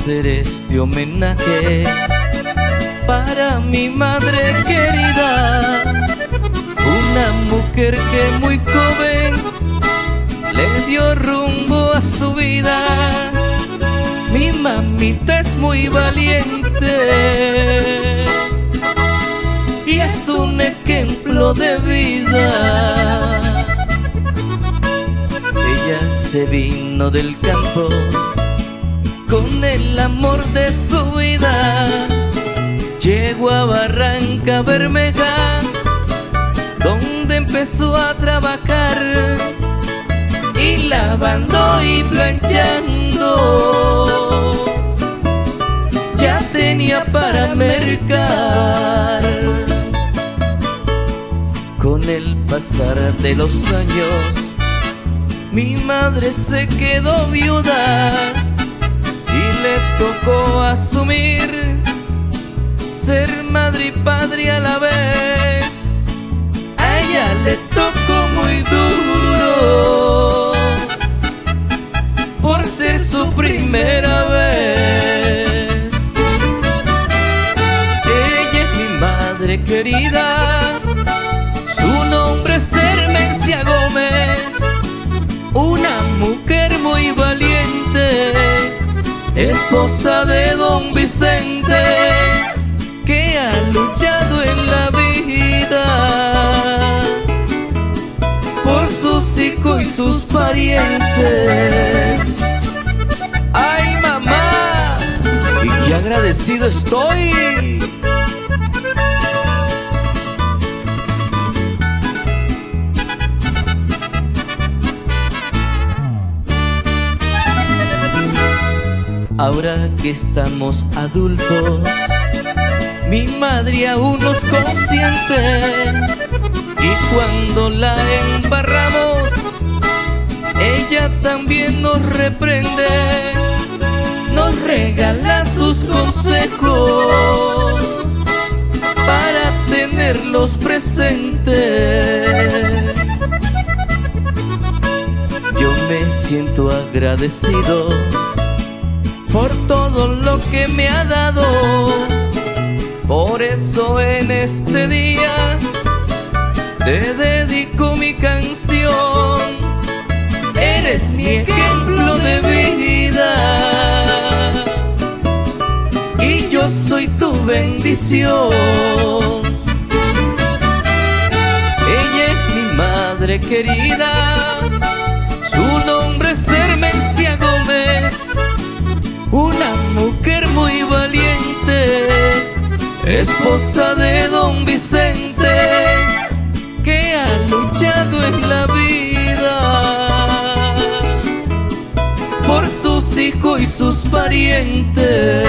hacer este homenaje para mi madre querida, una mujer que muy joven le dio rumbo a su vida. Mi mamita es muy valiente y es un ejemplo de vida. Ella se vino del campo con el amor de su vida. Llegó a Barranca Bermeja, donde empezó a trabajar y lavando y planchando. Ya tenía para mercar. Con el pasar de los años, mi madre se quedó viuda ser madre y padre a la vez. A ella le tocó muy duro por ser su primera vez. Ella es mi madre querida, su nombre es Hermencia Gómez, una mujer muy valiente, esposa de don Vicente, que ha luchado en la vida por sus hijos y sus parientes. ¡Ay, mamá! Y qué agradecido estoy. Ahora que estamos adultos, mi madre aún nos consiente y cuando la embarramos, ella también nos reprende, nos regala sus consejos para tenerlos presentes. Yo me siento agradecido por todo lo que me ha dado. Por eso en este día te dedico mi canción. Eres mi ejemplo de vida y yo soy tu bendición. Ella es mi madre querida, una mujer muy valiente, esposa de don Vicente, que ha luchado en la vida por sus hijos y sus parientes.